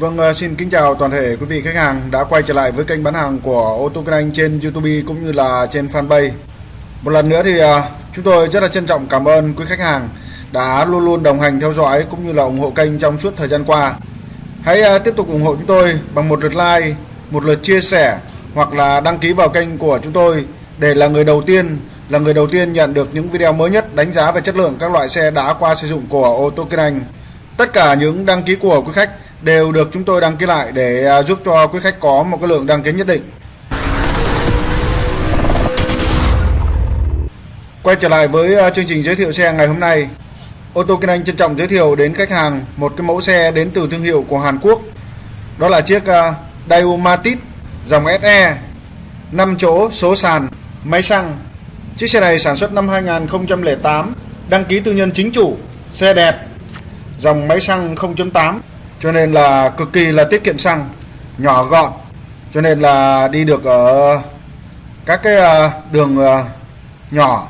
Vâng, ờ, xin kính chào toàn thể quý vị khách hàng đã quay trở lại với kênh bán hàng của ô tô Kinh Anh trên YouTube cũng như là trên fanpage. Một lần nữa thì ờ, chúng tôi rất là trân trọng cảm ơn quý khách hàng đã luôn luôn đồng hành theo dõi cũng như là ủng hộ kênh trong suốt thời gian qua. Hãy ờ, tiếp tục ủng hộ chúng tôi bằng một lượt like, một lượt chia sẻ hoặc là đăng ký vào kênh của chúng tôi để là người đầu tiên là người đầu tiên nhận được những video mới nhất đánh giá về chất lượng các loại xe đã qua sử dụng của ô tô Kinh Anh. Tất cả những đăng ký của quý khách đều được chúng tôi đăng ký lại để à, giúp cho quý khách có một cái lượng đăng ký nhất định. Quay trở lại với à, chương trình giới thiệu xe ngày hôm nay. Ô tô Kinh Anh trân trọng giới thiệu đến khách hàng một cái mẫu xe đến từ thương hiệu của Hàn Quốc. Đó là chiếc à, Daewoo Matiz dòng SE 5 chỗ số sàn máy xăng. Chiếc xe này sản xuất năm 2008, đăng ký tư nhân chính chủ, xe đẹp, dòng máy xăng 0.8 cho nên là cực kỳ là tiết kiệm xăng, nhỏ gọn. Cho nên là đi được ở các cái ờ, đường ờ, nhỏ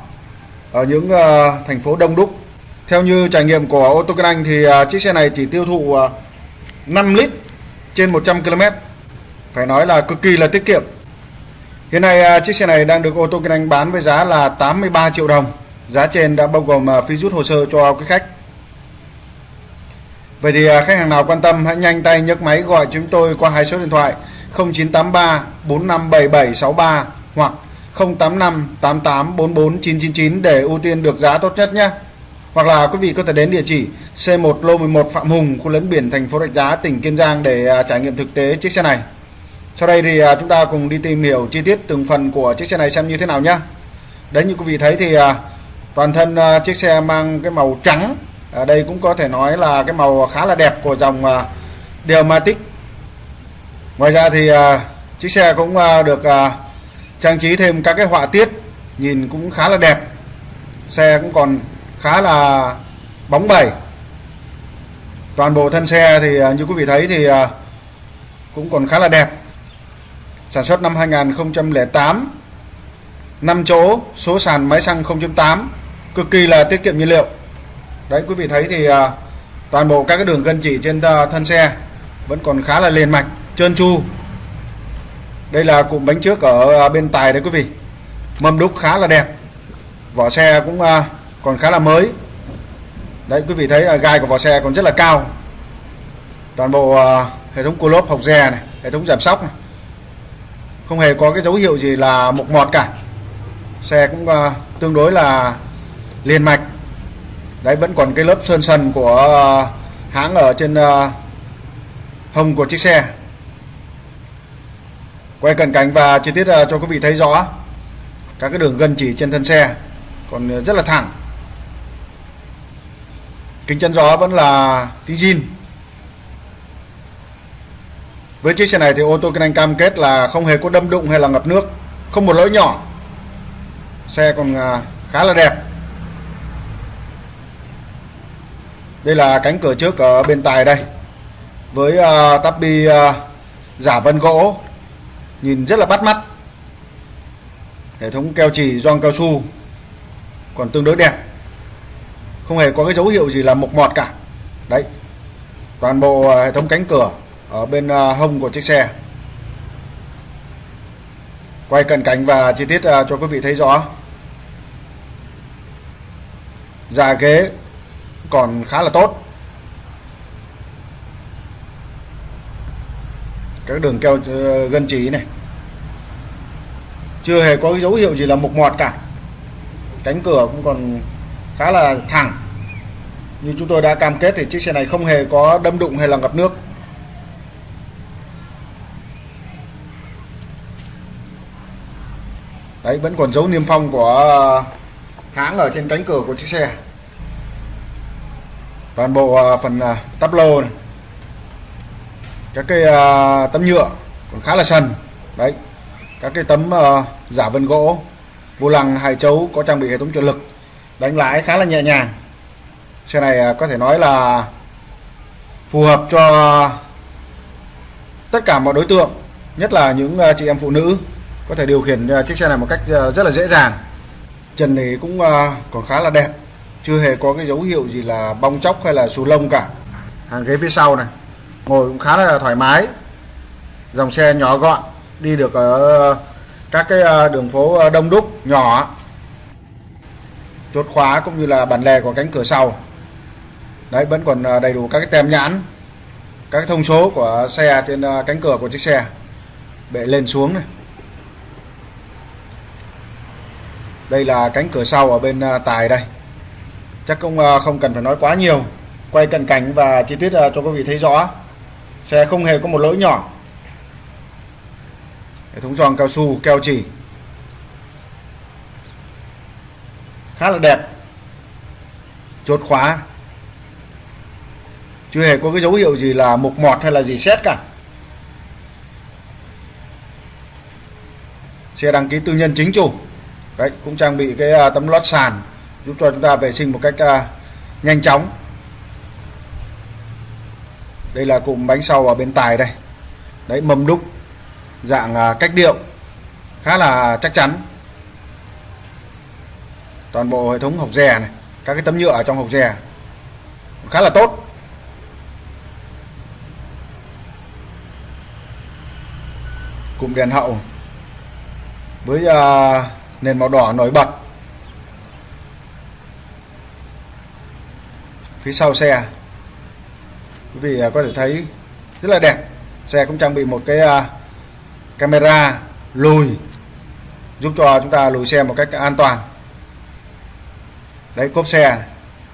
ở những ờ, thành phố đông đúc. Theo như trải nghiệm của ô tô Kinh Anh thì chiếc xe này chỉ tiêu thụ 5 lít trên 100 km phải nói là cực kỳ là tiết kiệm. Hiện nay chiếc xe này đang được ô tô Kinh Anh bán với giá là 83 triệu đồng. Giá trên đã bao gồm phí rút hồ sơ cho quý khách. Vậy thì à, khách hàng nào quan tâm hãy nhanh tay nhấc máy gọi chúng tôi qua hai số điện thoại 0983 457763 hoặc 085 88 44 999 để ưu tiên được giá tốt nhất nhé. Hoặc là quý vị có thể đến địa chỉ C1 lô 11 Phạm Hùng, khu lấn biển thành phố Rạch Giá, tỉnh Kiên Giang để à, trải nghiệm thực tế chiếc xe này. Sau đây thì à, chúng ta cùng đi tìm hiểu chi tiết từng phần của chiếc xe này xem như thế nào nhé. Đấy như quý vị thấy thì toàn thân chiếc xe mang cái màu trắng ở đây cũng có thể nói là cái màu khá là đẹp của dòng uh, Delmatic. Ngoài ra thì uh, chiếc xe cũng uh, được uh, trang trí thêm các cái họa tiết nhìn cũng khá là đẹp. Xe cũng còn khá là bóng bẩy. Toàn bộ thân xe thì như quý vị thấy thì cũng còn khá là đẹp. Sản xuất năm 2008 5 chỗ số sàn máy xăng 0.8 cực kỳ là tiết kiệm nhiên liệu đấy quý vị thấy thì à, toàn bộ các cái đường gân chỉ trên à, thân xe vẫn còn khá là liền mạch trơn tru. Đây là cụm bánh trước ở à, bên tài đấy quý vị. Mâm đúc khá là đẹp. Vỏ xe cũng còn khá là mới. Đấy quý vị thấy là gai của vỏ xe còn rất là cao. Toàn bộ hệ thống cua lốp hộc dè này hệ thống giảm sóc này. Không hề có cái dấu hiệu gì là mục mọt cả. Xe cũng uh, tương đối là liền mạch đấy, vẫn còn cái lớp sơn sần của ờ, hãng ở trên ờ, hông của chiếc xe. Quay cận cảnh và chi tiết ờ, cho quý vị thấy rõ. Các cái đường gân chỉ trên thân xe còn rất là thẳng. Kính chắn gió vẫn là kính zin. Với chiếc xe này thì ô tô kinh anh cam kết là không hề có đâm đụng hay là ngập nước, không một lỗi nhỏ. Xe còn khá là đẹp. Đây là cánh cửa trước ở bên tài đây. Với à, uh, tắp bi uh, à, giả vân gỗ. Nhìn rất là bắt mắt. Hệ thống keo chỉ gioăng cao su. Còn tương đối đẹp. Không hề có cái dấu hiệu gì là mục mọt cả. Đấy. Toàn bộ uh, hệ thống cánh cửa ở bên uh, hông của chiếc xe. Quay cận cảnh và chi tiết uh, cho quý vị thấy rõ. Giả ghế còn khá là tốt. Các đường keo ờ, gân chỉ này. Chưa hề có cái dấu hiệu gì là mục mọt cả. Cánh cửa cũng còn khá là thẳng. Như chúng tôi đã cam kết thì chiếc xe này không hề có đâm đụng hay là ngập nước. Đấy, vẫn còn dấu niêm phong của hãng ở trên cánh cửa của chiếc xe toàn bộ à, phần à, tắp lô này, các cái à, tấm nhựa còn khá là sần. Đấy, các cái tấm giả vân gỗ, vô lăng, hai chấu có trang bị hệ thống trợ lực, đánh lái khá là nhẹ nhàng. Xe này có thể nói là phù hợp cho tất cả mọi đối tượng, nhất là những chị em phụ nữ có thể điều khiển chiếc xe này một cách rất là dễ dàng. Trần này cũng còn khá là đẹp chưa hề có cái dấu hiệu gì là bong chóc hay là xù lông cả. Hàng ghế phía sau này, ngồi cũng khá là thoải mái. Dòng xe nhỏ gọn, đi được ở các cái ờ, đường phố ờ, đông đúc, nhỏ. Chốt khóa cũng như là bản lề của cánh cửa sau. Đấy, vẫn còn ờ, đầy đủ các cái tem nhãn, các cái thông số của xe trên cánh cửa của chiếc xe. Bệ lên xuống này. Đây là cánh cửa sau ở bên tài đây chắc cũng ờ, không cần phải nói quá nhiều. Quay cận cảnh và chi tiết ờ, cho quý vị thấy rõ. Xe không hề có một lỗi nhỏ. Hệ thống giòn cao su, keo chỉ. Khá là đẹp. Chốt khóa. Chưa hề có cái dấu hiệu gì là mục mọt hay là gì xét cả. Xe đăng ký tư nhân chính chủ. Đấy, cũng trang bị cái ờ, tấm lót sàn giúp cho chúng ta vệ sinh một cách uh, nhanh chóng. Đây là cụm bánh sau ở bên tài đây. Đấy mâm đúc dạng à, cách điệu khá là chắc chắn. Toàn bộ hệ thống hộc rè này các cái tấm nhựa ở trong hộc rè khá là tốt. Cụm đèn hậu với uh, nền màu đỏ nổi bật. Phía sau xe. Quý vị à, có thể thấy rất là đẹp. Xe cũng trang bị một cái uh, camera lùi giúp cho chúng ta lùi xe một cách an toàn. Đấy cốp xe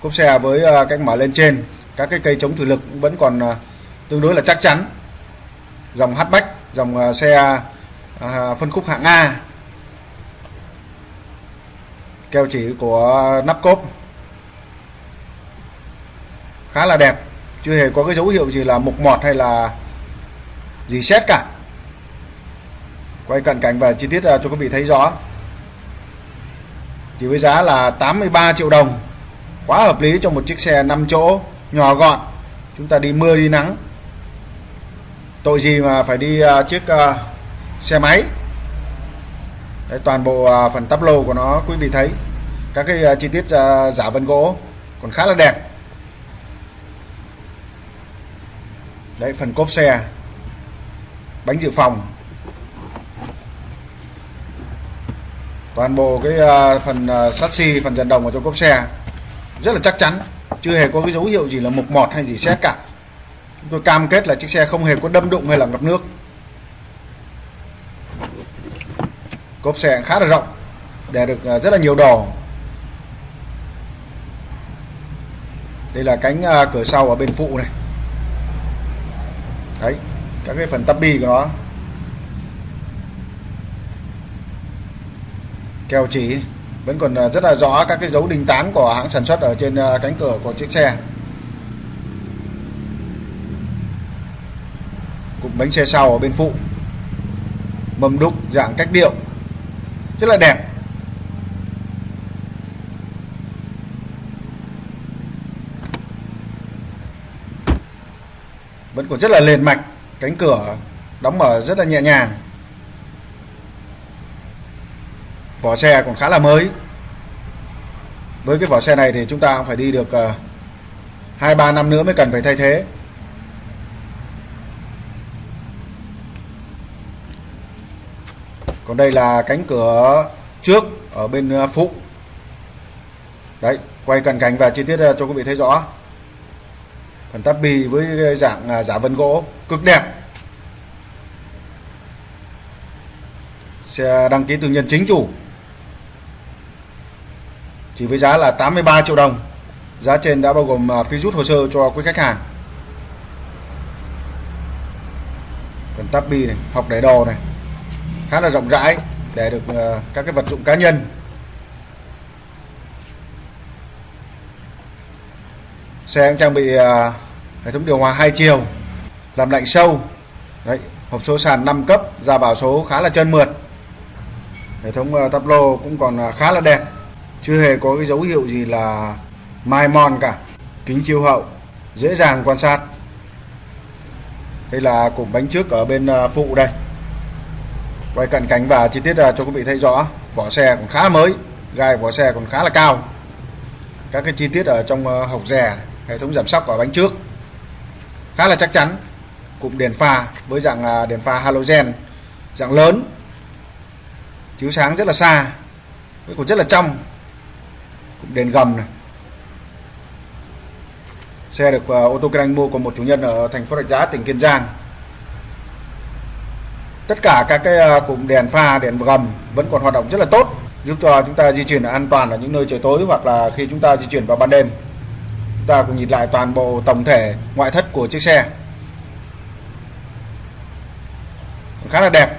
cốp xe với à, cách mở lên trên các cái cây chống thủy lực vẫn còn tương đối là chắc chắn. Dòng hatchback dòng xe phân khúc hạng A. Keo chỉ của nắp cốp khá là đẹp chưa hề có cái dấu hiệu gì là mục mọt hay là gì xét cả. Quay cận cảnh và chi tiết à, cho quý vị thấy rõ. Chỉ với giá là 83 triệu đồng quá hợp lý cho một chiếc xe 5 chỗ nhỏ gọn. Chúng ta đi mưa đi nắng. Tội gì mà phải đi uh, chiếc uh, xe máy? Đấy, toàn bộ uh, phần tắp lô của nó quý vị thấy. Các cái uh, chi tiết uh, giả vân gỗ còn khá là đẹp. Đấy, phần cốp xe. Bánh dự phòng. Toàn bộ cái ờ, phần ờ, sắt xi, phần dàn đồng ở trong cốp xe. Rất là chắc chắn. Chưa hề có cái dấu hiệu gì là mục mọt hay gì xét cả. Chúng tôi cam kết là chiếc xe không hề có đâm đụng hay là ngập nước. Cốp xe khá là rộng, để được ờ, rất là nhiều đồ. Đây là cánh cửa sau ở bên phụ này đấy, các cái phần tắp bi của nó. Keo chỉ, vẫn còn à, rất là rõ các cái dấu đinh tán của hãng sản xuất ở trên à, cánh cửa của chiếc xe. Cụm bánh xe sau ở bên phụ. Mâm đúc dạng cách điệu. Rất là đẹp. Vẫn còn rất là liền mạch, cánh cửa đóng mở rất là nhẹ nhàng. Vỏ xe còn khá là mới. Với cái vỏ xe này thì chúng ta phải đi được ờ, hai, ba năm nữa mới cần phải thay thế. Còn đây là cánh cửa trước ở bên ờ, phụ. Đấy, quay cận cảnh và chi tiết ờ, cho quý vị thấy rõ phần tắp bì với dạng à, giả vân gỗ cực đẹp. Xe đăng ký tư nhân chính chủ. Chỉ với giá là 83 triệu đồng. Giá trên đã bao gồm à, phí rút hồ sơ cho quý khách hàng. Phần tắp bi này, học để đồ này, khá là rộng rãi để được à, các cái vật dụng cá nhân. Xe cũng trang bị à, hệ thống điều hòa hai chiều, làm lạnh sâu. Đấy, hộp số sàn 5 cấp, ra bảo số khá là trơn mượt. Hệ thống à, tắp lô cũng còn à, khá là đẹp. Chưa hề có cái dấu hiệu gì là mai mòn cả. Kính chiếu hậu, dễ dàng quan sát. Đây là cụm bánh trước ở bên phụ đây. Quay cận cảnh và chi tiết cho quý vị thấy rõ, vỏ xe còn khá mới, gai vỏ xe còn khá là cao. Các cái chi tiết ở trong hộc rè hệ thống giảm sóc ở bánh trước. Khá là chắc chắn cụm đèn pha với dạng à, đèn pha halogen dạng lớn chiếu sáng rất là xa với cũng rất là trong cụm đèn gầm này. Xe được uh, ô tô kinh mua của một chủ nhân ở thành phố Rạch Giá tỉnh Kiên Giang. Tất cả các cái uh, cụm đèn pha đèn gầm vẫn còn hoạt động rất là tốt giúp cho chúng ta di chuyển an toàn ở những nơi trời tối hoặc là khi chúng ta di chuyển vào ban đêm ta cùng nhìn lại toàn bộ tổng thể ngoại thất của chiếc xe. Khá là đẹp.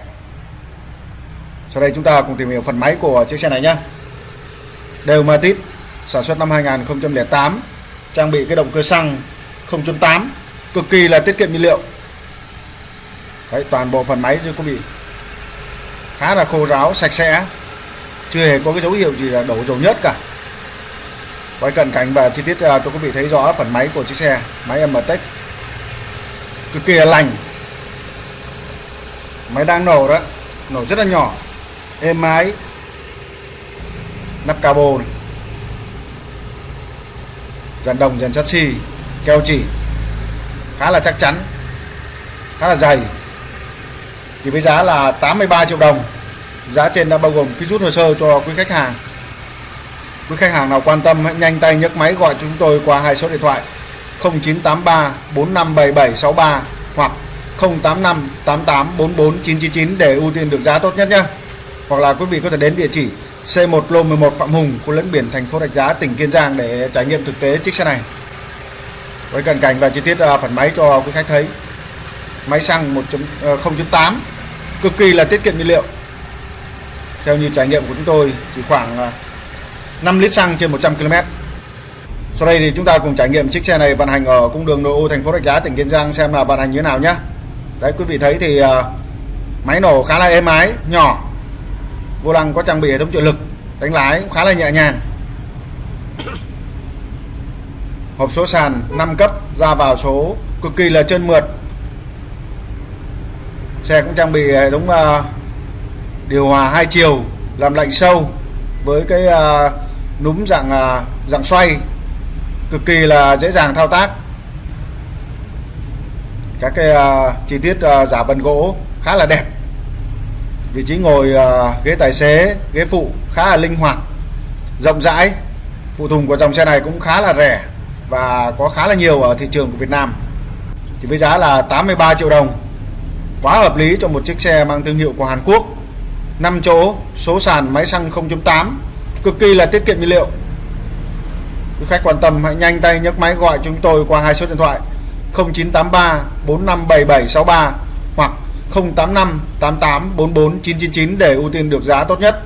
Sau đây chúng ta cùng tìm hiểu phần máy của chiếc xe này nhé. Đều Matic sản xuất năm 2008 trang bị cái động cơ xăng 0.8 cực kỳ là tiết kiệm nhiên liệu. Đấy, toàn bộ phần máy chưa có bị khá là khô ráo sạch sẽ chưa hề có cái dấu hiệu gì là đổ dầu nhất cả quay cận cảnh và chi tiết à, cho quý vị thấy rõ phần máy của chiếc xe, máy MTEC cực kỳ là lành. Máy đang nổ đó, nổ rất là nhỏ. Êm ái. Nắp cabo này. Dàn đồng, dàn sắt xi keo chỉ. Khá là chắc chắn. Khá là dày. Thì với giá là 83 triệu đồng. Giá trên đã bao gồm phí rút hồ sơ cho quý khách hàng quý khách hàng nào quan tâm hãy nhanh tay nhấc máy gọi chúng tôi qua hai số điện thoại. 0983 457763 hoặc 085 88 44 999 để ưu tiên được giá tốt nhất nhé. Hoặc là quý vị có thể đến địa chỉ C1 lô 11 Phạm Hùng, khu lẫn biển thành phố Rạch Giá, tỉnh Kiên Giang để trải nghiệm thực tế chiếc xe này. Với cận cảnh và chi tiết à, phần máy cho quý khách thấy. Máy xăng 1.0.8 ờ, cực kỳ là tiết kiệm nhiên liệu. Theo như trải nghiệm của chúng tôi, chỉ khoảng à, 5 lít xăng trên 100 km sau đây thì chúng ta cùng trải nghiệm chiếc xe này vận hành ở cung đường nội ô thành phố Rạch Giá tỉnh Kiên Giang xem là vận hành như thế nào nhé. Đấy quý vị thấy thì uh, máy nổ khá là êm ái nhỏ vô lăng có trang bị hệ thống trợ lực đánh lái cũng khá là nhẹ nhàng. Hộp số sàn 5 cấp ra vào số cực kỳ là trơn mượt. Xe cũng trang bị hệ thống uh, điều hòa hai chiều làm lạnh sâu với cái uh, núm dạng à, dạng xoay. Cực kỳ là dễ dàng thao tác. Các cái uh, chi tiết uh, giả vân gỗ khá là đẹp. Vị trí ngồi uh, ghế tài xế ghế phụ khá là linh hoạt rộng rãi. Phụ tùng của dòng xe này cũng khá là rẻ và có khá là nhiều ở thị trường của Việt Nam. Thì với giá là 83 triệu đồng. Quá hợp lý cho một chiếc xe mang thương hiệu của Hàn Quốc. 5 chỗ số sàn máy xăng 0.8 cực kỳ là tiết kiệm nhiên liệu quý khách quan tâm hãy nhanh tay nhấc máy gọi chúng tôi qua hai số điện thoại 0983 457763 hoặc 085 88 44 999 để ưu tiên được giá tốt nhất.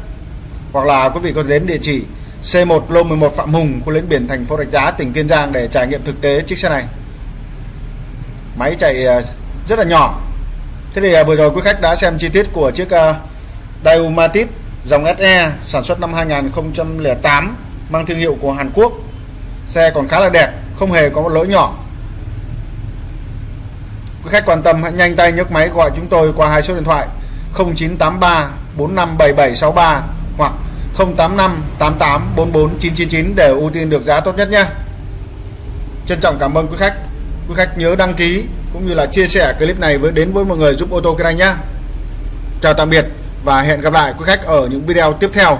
Hoặc là quý vị có thể đến địa chỉ C1 lô 11 Phạm Hùng, khu lĩnh biển thành phố Rạch Giá, tỉnh Kiên Giang để trải nghiệm thực tế chiếc xe này. Máy chạy ờ, rất là nhỏ. Thế thì ờ, vừa rồi quý khách đã xem chi tiết của chiếc ờ, uh, Matiz dòng SE sản xuất năm 2008 mang thương hiệu của Hàn Quốc. Xe còn khá là đẹp, không hề có một lỗi nhỏ Quý khách quan tâm hãy nhanh tay nhấc máy gọi chúng tôi qua hai số điện thoại 0983 457763 hoặc 085 88 44 999 để ưu tiên được giá tốt nhất nhé. Trân trọng cảm ơn quý khách. Quý khách nhớ đăng ký cũng như là chia sẻ clip này với đến với mọi người giúp ô tô kinh anh nhé. Chào tạm biệt và hẹn gặp lại quý khách ở những video tiếp theo.